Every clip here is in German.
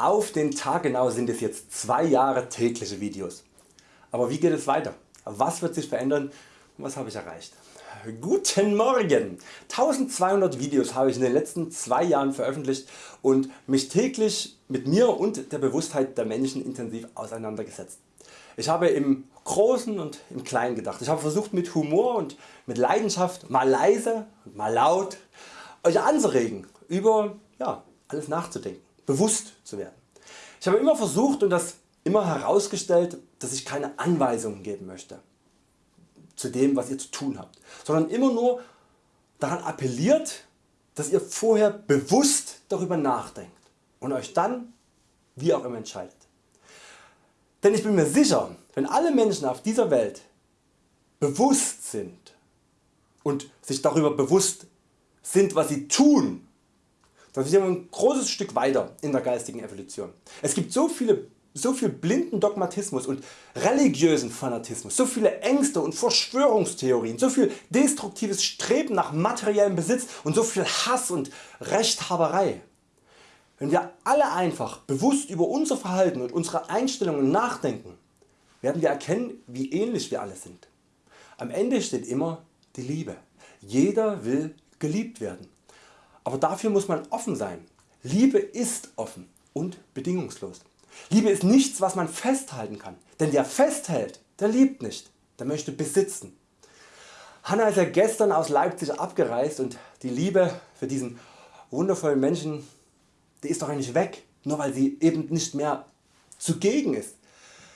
Auf den Tag genau sind es jetzt zwei Jahre tägliche Videos. Aber wie geht es weiter? Was wird sich verändern und was habe ich erreicht? Guten Morgen! 1200 Videos habe ich in den letzten zwei Jahren veröffentlicht und mich täglich mit mir und der Bewusstheit der Menschen intensiv auseinandergesetzt. Ich habe im Großen und im Kleinen gedacht. Ich habe versucht mit Humor und mit Leidenschaft mal leise und mal laut Euch anzuregen über ja, alles nachzudenken bewusst zu werden. Ich habe immer versucht und das immer herausgestellt, dass ich keine Anweisungen geben möchte zu dem was ihr zu tun habt, sondern immer nur daran appelliert, dass ihr vorher bewusst darüber nachdenkt und Euch dann wie auch immer entscheidet. Denn ich bin mir sicher, wenn alle Menschen auf dieser Welt bewusst sind und sich darüber bewusst sind was sie tun dann sind wir ein großes Stück weiter in der geistigen Evolution. Es gibt so viele so viel blinden Dogmatismus und religiösen Fanatismus, so viele Ängste und Verschwörungstheorien, so viel destruktives Streben nach materiellem Besitz und so viel Hass und Rechthaberei. Wenn wir alle einfach bewusst über unser Verhalten und unsere Einstellungen nachdenken, werden wir erkennen wie ähnlich wir alle sind. Am Ende steht immer die Liebe. Jeder will geliebt werden. Aber dafür muss man offen sein. Liebe ist offen und bedingungslos. Liebe ist nichts was man festhalten kann, denn der festhält, der liebt nicht, der möchte besitzen. Hanna ist ja gestern aus Leipzig abgereist und die Liebe für diesen wundervollen Menschen die ist doch nicht weg, nur weil sie eben nicht mehr zugegen ist.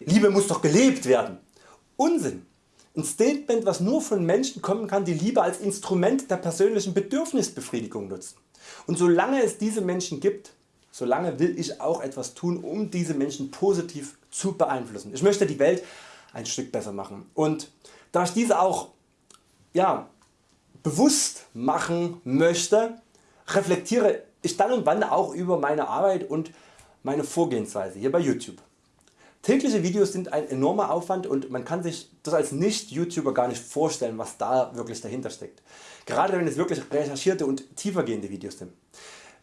Liebe muss doch gelebt werden. Unsinn. Ein Statement was nur von Menschen kommen kann die Liebe als Instrument der persönlichen Bedürfnisbefriedigung nutzen. Und solange es diese Menschen gibt, solange will ich auch etwas tun um diese Menschen positiv zu beeinflussen. Ich möchte die Welt ein Stück besser machen und da ich diese auch ja, bewusst machen möchte, reflektiere ich dann und wann auch über meine Arbeit und meine Vorgehensweise hier bei YouTube. Tägliche Videos sind ein enormer Aufwand und man kann sich das als nicht YouTuber gar nicht vorstellen was da wirklich dahinter steckt. Gerade wenn es wirklich recherchierte und tiefergehende Videos sind.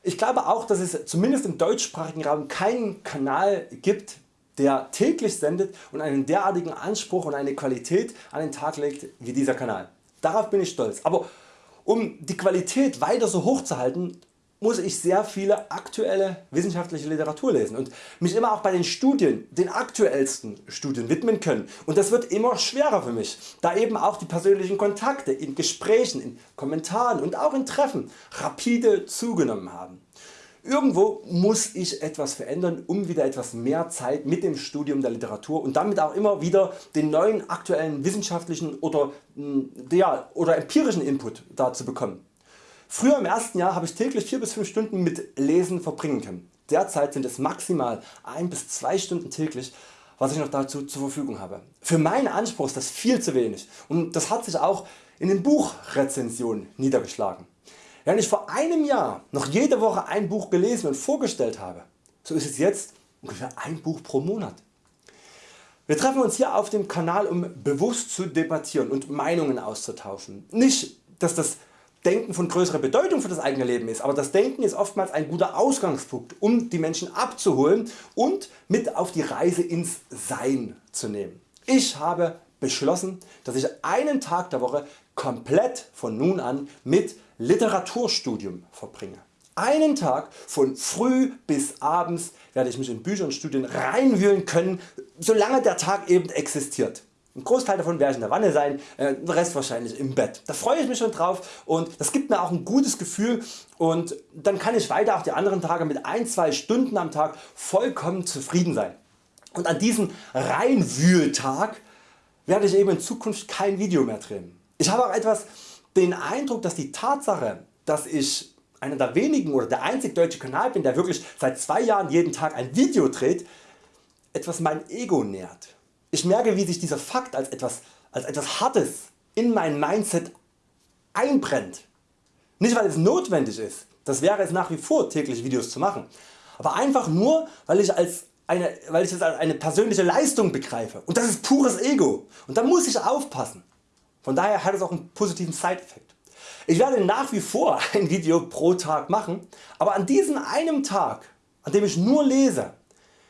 Ich glaube auch dass es zumindest im deutschsprachigen Raum keinen Kanal gibt der täglich sendet und einen derartigen Anspruch und eine Qualität an den Tag legt wie dieser Kanal. Darauf bin ich stolz. Aber um die Qualität weiter so hoch zu halten muss ich sehr viele aktuelle wissenschaftliche Literatur lesen und mich immer auch bei den Studien, den aktuellsten Studien widmen können und das wird immer schwerer für mich, da eben auch die persönlichen Kontakte in Gesprächen, in Kommentaren und auch in Treffen rapide zugenommen haben. Irgendwo muss ich etwas verändern um wieder etwas mehr Zeit mit dem Studium der Literatur und damit auch immer wieder den neuen aktuellen wissenschaftlichen oder, ja, oder empirischen Input da zu bekommen. Früher im ersten Jahr habe ich täglich 4 bis 5 Stunden mit Lesen verbringen können. Derzeit sind es maximal 1 bis 2 Stunden täglich was ich noch dazu zur Verfügung habe. Für meinen Anspruch ist das viel zu wenig und das hat sich auch in den Buchrezensionen niedergeschlagen. Während ich vor einem Jahr noch jede Woche ein Buch gelesen und vorgestellt habe, so ist es jetzt ungefähr ein Buch pro Monat. Wir treffen uns hier auf dem Kanal um bewusst zu debattieren und Meinungen auszutauschen. Nicht dass das Denken von größerer Bedeutung für das eigene Leben ist, aber das Denken ist oftmals ein guter Ausgangspunkt um die Menschen abzuholen und mit auf die Reise ins Sein zu nehmen. Ich habe beschlossen dass ich einen Tag der Woche komplett von nun an mit Literaturstudium verbringe. Einen Tag von früh bis abends werde ich mich in Bücher und Studien reinwühlen können, solange der Tag eben existiert. Ein Großteil davon werde ich in der Wanne sein, äh, der Rest wahrscheinlich im Bett. Da freue ich mich schon drauf und das gibt mir auch ein gutes Gefühl und dann kann ich weiter auch die anderen Tage mit 1-2 Stunden am Tag vollkommen zufrieden sein. Und an diesem Reinwühltag werde ich eben in Zukunft kein Video mehr drehen. Ich habe auch etwas den Eindruck dass die Tatsache dass ich einer der wenigen oder der einzig deutsche Kanal bin der wirklich seit zwei Jahren jeden Tag ein Video dreht, etwas mein Ego nährt. Ich merke wie sich dieser Fakt als etwas, als etwas Hartes in mein Mindset einbrennt. Nicht weil es notwendig ist, das wäre es nach wie vor täglich Videos zu machen, aber einfach nur weil ich, als eine, weil ich es als eine persönliche Leistung begreife und das ist pures Ego und da muss ich aufpassen. Von daher hat es auch einen positiven Side-Effekt. Ich werde nach wie vor ein Video pro Tag machen, aber an diesem einem Tag an dem ich nur lese,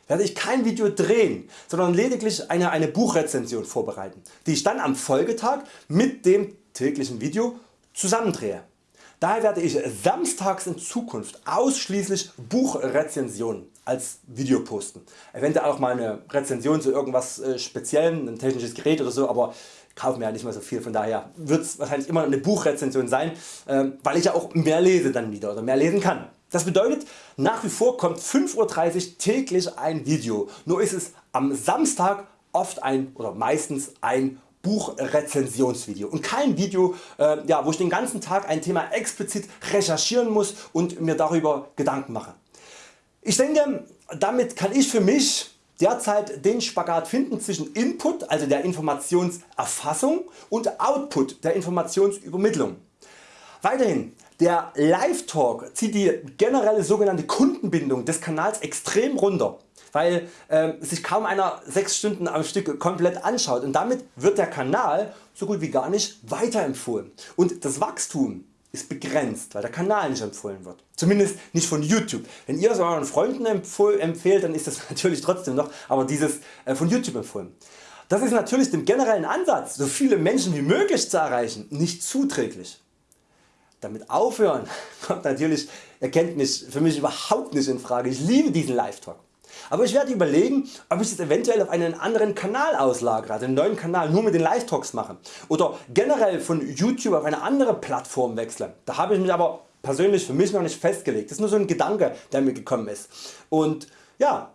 werde ich kein Video drehen, sondern lediglich eine, eine Buchrezension vorbereiten, die ich dann am Folgetag mit dem täglichen Video zusammendrehe. Daher werde ich samstags in Zukunft ausschließlich Buchrezensionen als Video posten. Eventuell auch mal eine Rezension zu irgendwas äh, speziellem, ein technisches Gerät oder so, aber kaufen mir ja nicht mehr so viel, von daher wird es wahrscheinlich immer eine Buchrezension sein, ähm, weil ich ja auch mehr lese dann wieder oder mehr lesen kann. Das bedeutet nach wie vor kommt 5.30 Uhr täglich ein Video, nur ist es am Samstag oft ein oder meistens ein Buchrezensionsvideo und kein Video äh, ja, wo ich den ganzen Tag ein Thema explizit recherchieren muss und mir darüber Gedanken mache. Ich denke damit kann ich für mich derzeit den Spagat finden zwischen Input, also der Informationserfassung und Output, der Informationsübermittlung. Weiterhin, der Live Talk zieht die generelle sogenannte Kundenbindung des Kanals extrem runter, weil äh, sich kaum einer 6 Stunden am Stück komplett anschaut und damit wird der Kanal so gut wie gar nicht weiterempfohlen und das Wachstum ist begrenzt, weil der Kanal nicht empfohlen wird. Zumindest nicht von YouTube. Wenn ihr es euren Freunden empfehlt, dann ist das natürlich trotzdem noch, aber dieses äh, von YouTube empfohlen. Das ist natürlich dem generellen Ansatz, so viele Menschen wie möglich zu erreichen, nicht zuträglich. Damit aufhören kommt natürlich, ihr kennt mich, für mich überhaupt nicht in Frage. Ich liebe diesen Live-Talk. Aber ich werde überlegen ob ich es eventuell auf einen anderen Kanal auslagere, also einen neuen Kanal nur mit den Live Talks mache oder generell von YouTube auf eine andere Plattform wechsle. Da habe ich mich aber persönlich für mich noch nicht festgelegt. Das ist nur so ein Gedanke der mir gekommen ist. Und ja,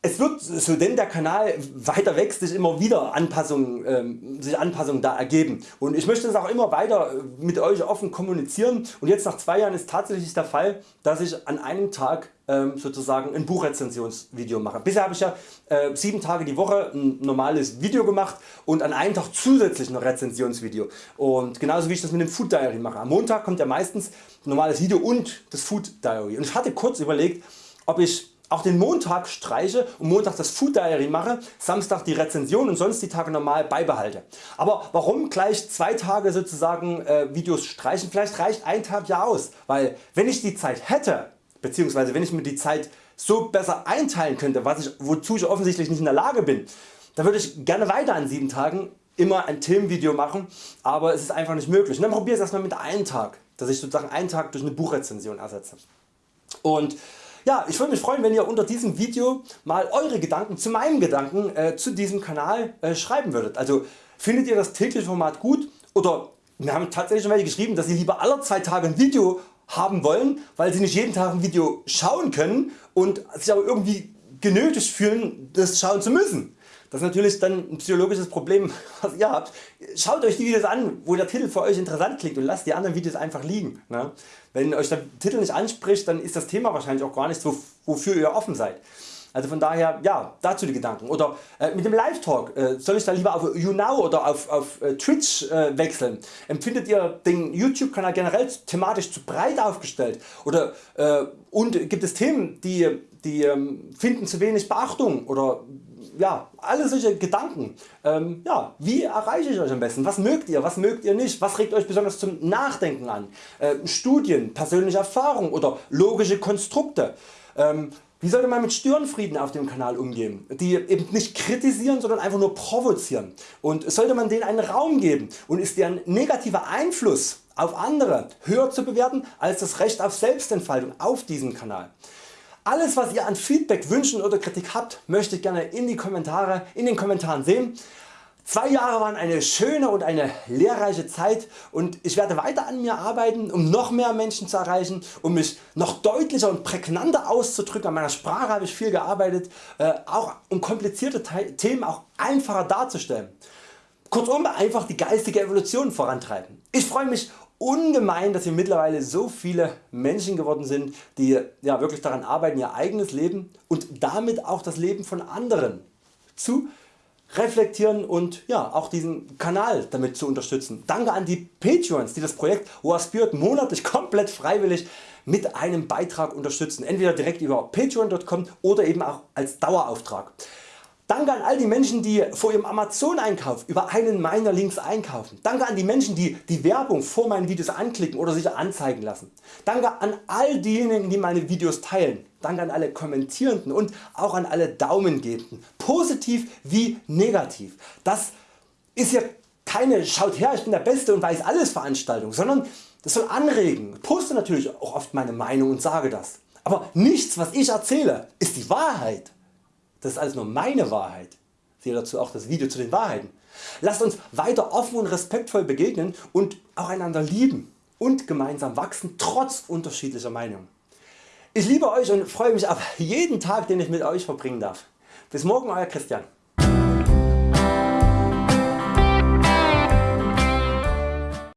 es wird, so denn der Kanal weiter wächst, sich immer wieder Anpassungen, ähm, sich Anpassungen da ergeben und ich möchte das auch immer weiter mit Euch offen kommunizieren und jetzt nach zwei Jahren ist tatsächlich der Fall dass ich an einem Tag ähm, sozusagen ein Buchrezensionsvideo mache. Bisher habe ich ja äh, 7 Tage die Woche ein normales Video gemacht und an einem Tag zusätzlich ein Rezensionsvideo und genauso wie ich das mit dem Food Diary mache. Am Montag kommt ja meistens ein normales Video und das Food Diary und ich hatte kurz überlegt ob ich auch den Montag streiche und Montag das Food Diary mache, Samstag die Rezension und sonst die Tage normal beibehalte. Aber warum gleich zwei Tage sozusagen äh, Videos streichen? Vielleicht reicht ein Tag ja aus, weil wenn ich die Zeit hätte, beziehungsweise wenn ich mir die Zeit so besser einteilen könnte, was ich, wozu ich offensichtlich nicht in der Lage bin, dann würde ich gerne weiter an 7 Tagen immer ein Themenvideo machen, aber es ist einfach nicht möglich. Und dann probiere ich es erstmal mit einem Tag, dass ich sozusagen einen Tag durch eine Buchrezension ersetze. Und ja, ich würde mich freuen wenn ihr unter diesem Video mal Eure Gedanken zu meinen Gedanken äh, zu diesem Kanal äh, schreiben würdet. Also findet ihr das tägliche Format gut oder wir haben tatsächlich schon welche geschrieben dass sie lieber alle zwei Tage ein Video haben wollen, weil sie nicht jeden Tag ein Video schauen können und sich aber irgendwie genötigt fühlen das schauen zu müssen. Das ist natürlich dann ein psychologisches Problem was ihr habt. Schaut Euch die Videos an wo der Titel für Euch interessant klingt und lasst die anderen Videos einfach liegen. Ne? Wenn Euch der Titel nicht anspricht dann ist das Thema wahrscheinlich auch gar nicht so wofür ihr offen seid. Also von daher ja dazu die Gedanken. Oder äh, mit dem Live Talk äh, soll ich da lieber auf YouNow oder auf, auf äh, Twitch äh, wechseln? Empfindet ihr den YouTube Kanal generell thematisch zu breit aufgestellt? Oder, äh, und gibt es Themen die, die ähm, finden zu wenig Beachtung oder ja, alle solche Gedanken. Ähm, ja, wie erreiche ich Euch am besten? Was mögt ihr, was mögt ihr nicht? Was regt Euch besonders zum Nachdenken an? Äh, Studien, persönliche Erfahrungen oder logische Konstrukte. Ähm, wie sollte man mit Störenfrieden auf dem Kanal umgehen, die eben nicht kritisieren, sondern einfach nur provozieren? Und sollte man denen einen Raum geben und ist deren negativer Einfluss auf andere höher zu bewerten als das Recht auf Selbstentfaltung auf diesem Kanal? Alles was ihr an Feedback, Wünschen oder Kritik habt, möchte ich gerne in, die Kommentare, in den Kommentaren sehen. Zwei Jahre waren eine schöne und eine lehrreiche Zeit und ich werde weiter an mir arbeiten um noch mehr Menschen zu erreichen, um mich noch deutlicher und prägnanter auszudrücken. An meiner Sprache habe ich viel gearbeitet, äh, auch um komplizierte Themen auch einfacher darzustellen. Kurzum einfach die geistige Evolution vorantreiben. Ich freue mich ungemein dass wir mittlerweile so viele Menschen geworden sind die ja, wirklich daran arbeiten ihr eigenes Leben und damit auch das Leben von anderen zu reflektieren und ja, auch diesen Kanal damit zu unterstützen. Danke an die Patreons die das Projekt War Spirit monatlich komplett freiwillig mit einem Beitrag unterstützen, entweder direkt über patreon.com oder eben auch als Dauerauftrag. Danke an all die Menschen die vor ihrem Amazon Einkauf über einen meiner Links einkaufen. Danke an die Menschen die die Werbung vor meinen Videos anklicken oder sich anzeigen lassen. Danke an all diejenigen die meine Videos teilen. Danke an alle Kommentierenden und auch an alle Daumengebenden, positiv wie negativ. Das ist hier keine Schaut her ich bin der Beste und weiß alles Veranstaltung, sondern das soll anregen. Ich poste natürlich auch oft meine Meinung und sage das. Aber nichts was ich erzähle ist die Wahrheit. Das ist alles nur meine Wahrheit. Siehe dazu auch das Video zu den Wahrheiten. Lasst uns weiter offen und respektvoll begegnen und auch einander lieben und gemeinsam wachsen trotz unterschiedlicher Meinungen. Ich liebe Euch und freue mich auf jeden Tag den ich mit Euch verbringen darf. Bis morgen Euer Christian.